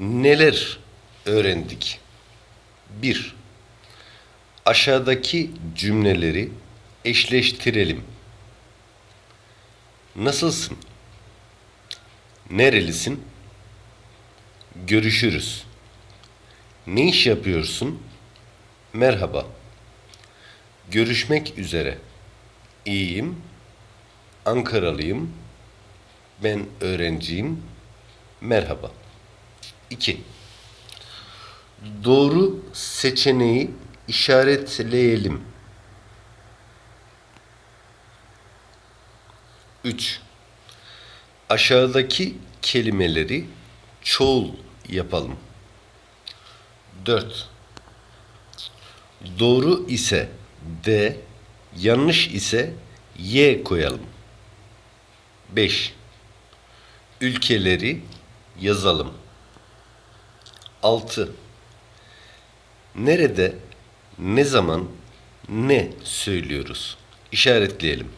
neler öğrendik? 1. Aşağıdaki cümleleri eşleştirelim. Nasılsın? Nerelisin? Görüşürüz. Ne iş yapıyorsun? Merhaba. Görüşmek üzere. İyiyim. Ankaralıyım. Ben öğrenciyim. Merhaba. 2. Doğru seçeneği işaretleyelim. 3. Aşağıdaki kelimeleri çoğul yapalım. 4. Doğru ise D, yanlış ise Y koyalım. 5. Ülkeleri yazalım. 6. Nerede, ne zaman, ne söylüyoruz? İşaretleyelim.